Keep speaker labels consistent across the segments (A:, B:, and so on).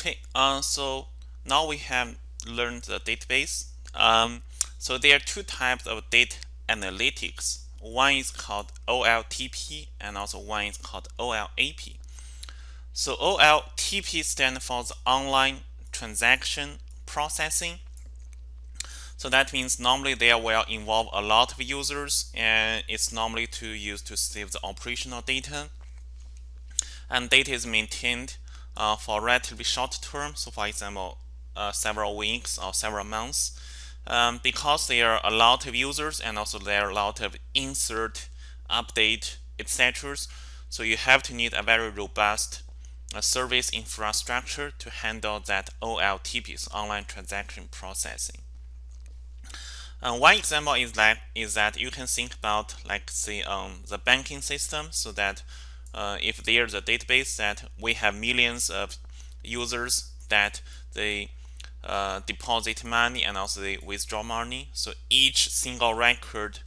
A: Okay, uh, so now we have learned the database. Um, so there are two types of data analytics. One is called OLTP and also one is called OLAP. So OLTP stands for the online transaction processing. So that means normally they will involve a lot of users and it's normally to use to save the operational data. And data is maintained uh, for relatively short term. So for example, uh, several weeks or several months. Um, because there are a lot of users and also there are a lot of insert, update, etc. So you have to need a very robust uh, service infrastructure to handle that OLTPs, online transaction processing. Uh, one example is that is that you can think about like say um, the banking system so that uh, if there's a database that we have millions of users that they uh, deposit money and also they withdraw money. So each single record,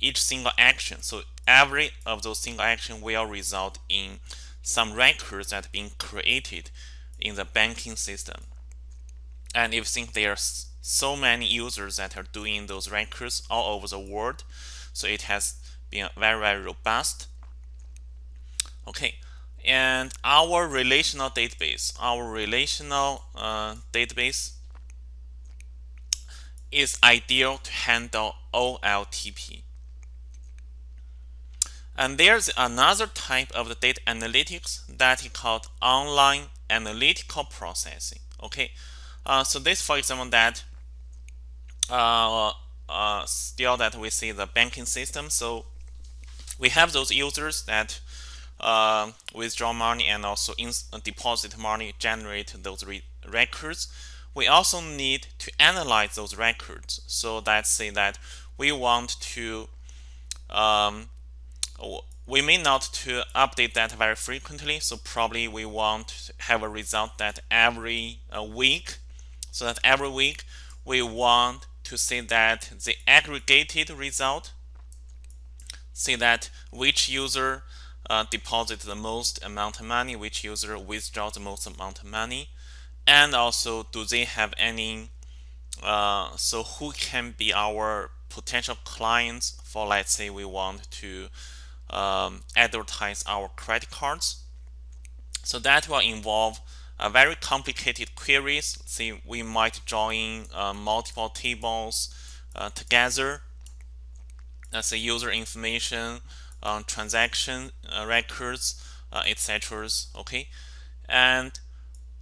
A: each single action, so every of those single action will result in some records that being created in the banking system. And if think there are so many users that are doing those records all over the world, so it has been very, very robust. Okay, and our relational database, our relational uh, database is ideal to handle OLTP. And there's another type of the data analytics that is called online analytical processing. Okay, uh, so this, for example, that uh, uh, still that we see the banking system. So we have those users that uh, withdraw money and also in deposit money, generate those re records. We also need to analyze those records. So let's say that we want to, um, we may not to update that very frequently. So probably we want to have a result that every uh, week, so that every week we want to see that the aggregated result, see that which user uh, deposit the most amount of money, which user withdraw the most amount of money, and also do they have any, uh, so who can be our potential clients for let's say we want to um, advertise our credit cards. So that will involve a very complicated queries. See, we might join uh, multiple tables uh, together. That's the user information, transaction uh, records, uh, etc. Okay, and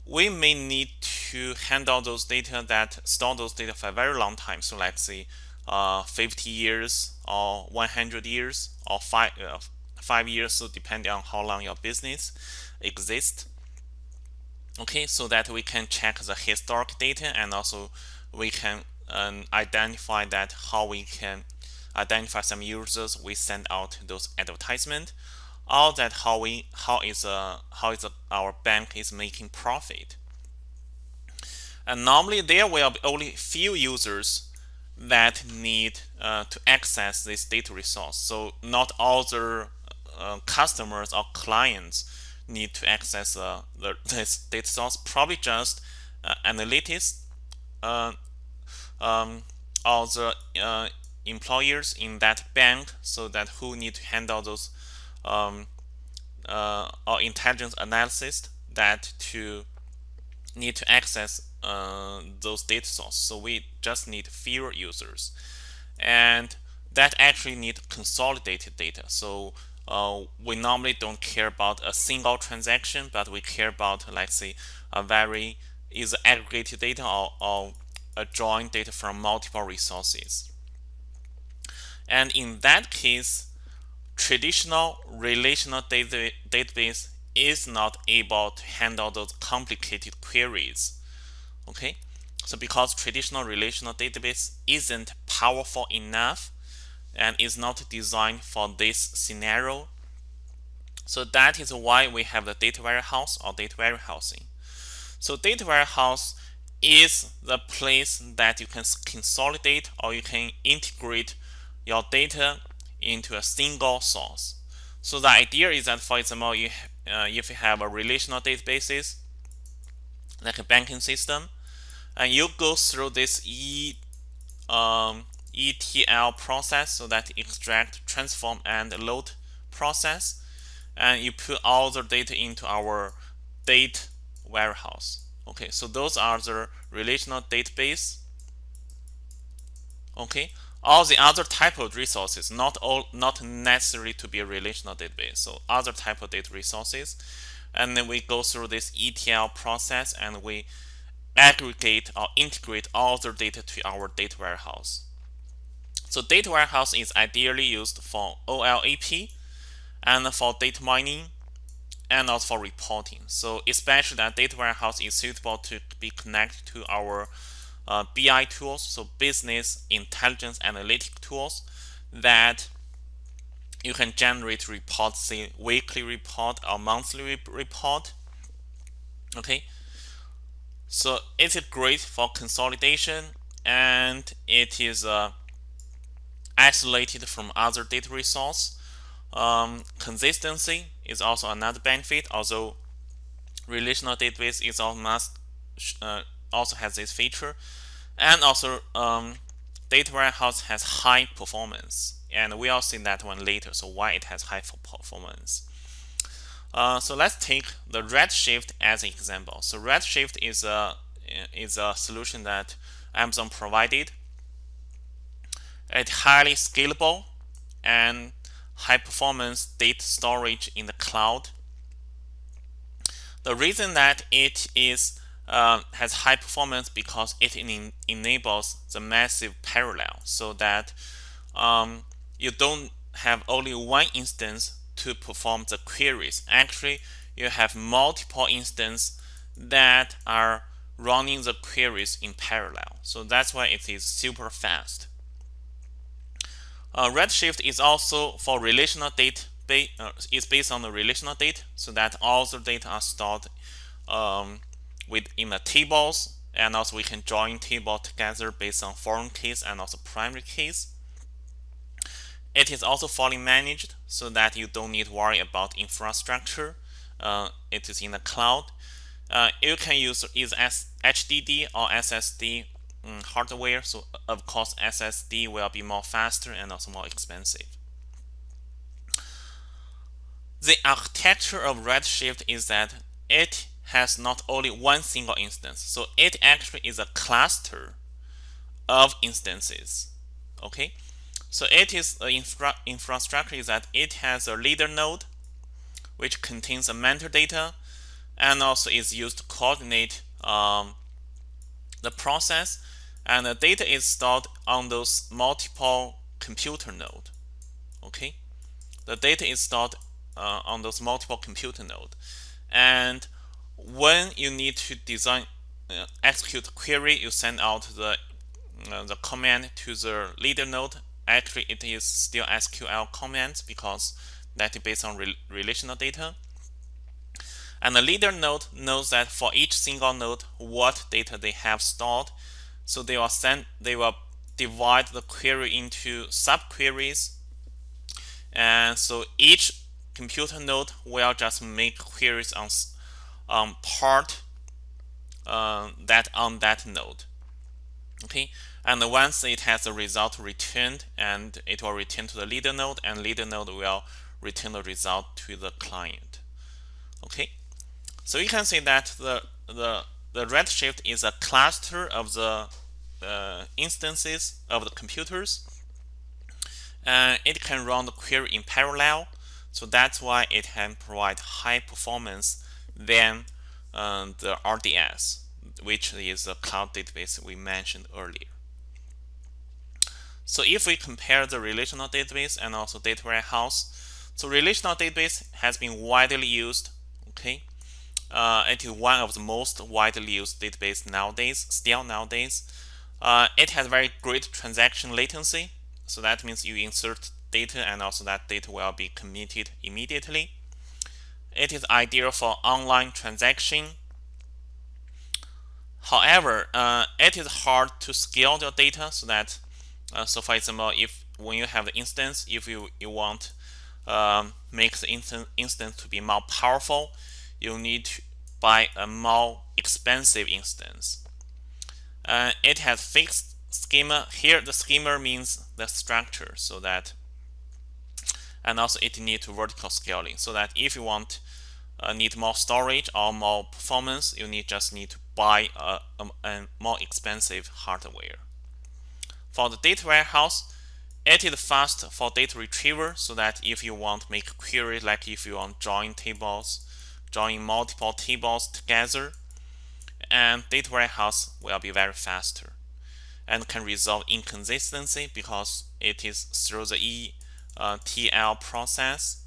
A: we may need to handle those data that store those data for a very long time. So let's say uh, 50 years or 100 years or five uh, five years. So depending on how long your business exists. Okay, so that we can check the historic data and also we can um, identify that how we can identify some users we send out those advertisement. Or that how we how is uh how is uh, our bank is making profit. And normally there will be only few users that need uh, to access this data resource. So not all the uh, customers or clients need to access uh, the, this data source. Probably just uh, analytics uh, um, or the uh, employers in that bank so that who need to handle those um, uh, or intelligence analysis that to need to access uh, those data sources. So we just need fewer users. And that actually need consolidated data. So uh, we normally don't care about a single transaction, but we care about, let's say, a very either aggregated data or, or a joint data from multiple resources. And in that case, traditional relational data, database is not able to handle those complicated queries. Okay, so because traditional relational database isn't powerful enough and is not designed for this scenario, so that is why we have the data warehouse or data warehousing. So data warehouse is the place that you can consolidate or you can integrate your data into a single source. So the idea is that, for example, you, uh, if you have a relational databases, like a banking system, and you go through this E um, ETL process, so that extract, transform, and load process, and you put all the data into our data warehouse. Okay, so those are the relational database. Okay, all the other type of resources, not all, not necessary to be a relational database. So other type of data resources, and then we go through this ETL process and we aggregate or integrate all the data to our data warehouse. So data warehouse is ideally used for OLAP and for data mining and also for reporting. So especially that data warehouse is suitable to be connected to our uh, BI tools, so business intelligence analytic tools that you can generate reports, say weekly report or monthly report. Okay, so it is great for consolidation and it is uh, isolated from other data resource. Um, consistency is also another benefit, although relational database is almost uh, also has this feature. And also um, data warehouse has high performance. And we'll see that one later, so why it has high performance. Uh, so let's take the Redshift as an example. So Redshift is a is a solution that Amazon provided. It's highly scalable and high performance data storage in the cloud. The reason that it is uh, has high performance because it en enables the massive parallel so that um, you don't have only one instance to perform the queries. Actually, you have multiple instances that are running the queries in parallel. So that's why it is super fast. Uh, Redshift is also for relational data, uh, is based on the relational data, so that all the data are stored um, within the tables, and also we can join table together based on foreign keys and also primary keys. It is also fully managed so that you don't need to worry about infrastructure. Uh, it is in the cloud. Uh, you can use either HDD or SSD um, hardware. So of course SSD will be more faster and also more expensive. The architecture of Redshift is that it has not only one single instance. So it actually is a cluster of instances. Okay, so it is the infra infrastructure that it has a leader node which contains a metadata and also is used to coordinate um, the process and the data is stored on those multiple computer node okay the data is stored uh, on those multiple computer node and when you need to design uh, execute query you send out the uh, the command to the leader node. Actually it is still SQL commands because that is based on re relational data. And the leader node knows that for each single node what data they have stored. So they will send they will divide the query into subqueries. And so each computer node will just make queries on um, part uh, that on that node. Okay? And once it has a result returned and it will return to the leader node and leader node will return the result to the client. Okay? So you can see that the the the redshift is a cluster of the uh, instances of the computers. And it can run the query in parallel so that's why it can provide high performance than uh, the RDS, which is a cloud database we mentioned earlier. So if we compare the relational database and also data warehouse, so relational database has been widely used. Okay, uh, it is one of the most widely used database nowadays, still nowadays. Uh, it has very great transaction latency. So that means you insert data and also that data will be committed immediately. It is ideal for online transaction. However, uh, it is hard to scale your data so that, uh, so for example, if when you have the instance, if you, you want um, make the instant instance to be more powerful, you need to buy a more expensive instance. Uh, it has fixed schema. Here, the schema means the structure, so that, and also it needs to vertical scaling, so that if you want uh, need more storage or more performance, you need just need to buy a, a, a more expensive hardware. For the data warehouse, it is fast for data retrieval, so that if you want to make query, like if you want join tables, join multiple tables together, and data warehouse will be very faster and can resolve inconsistency because it is through the ETL uh, process.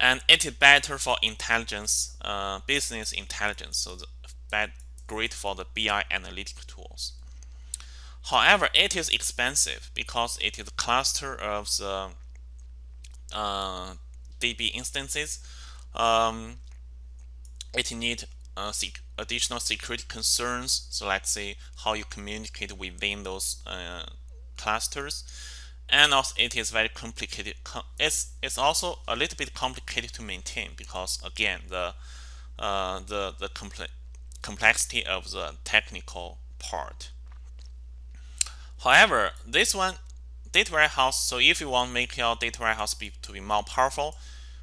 A: And it is better for intelligence, uh, business intelligence, so the, bad, great for the BI analytic tools. However, it is expensive because it is a cluster of the uh, DB instances. Um, it needs uh, additional security concerns. So let's say how you communicate within those uh, clusters. And also it is very complicated. It's, it's also a little bit complicated to maintain because again, the, uh, the, the comple complexity of the technical part. However, this one, data warehouse, so if you want to make your data warehouse be, to be more powerful,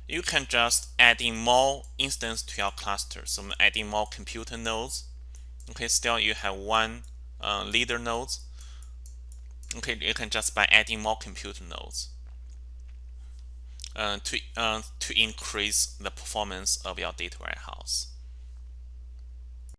A: you can just add in more instance to your cluster. So adding more computer nodes. Okay, still you have one uh, leader nodes. Okay, you can just by adding more computer nodes uh, to uh, to increase the performance of your data warehouse.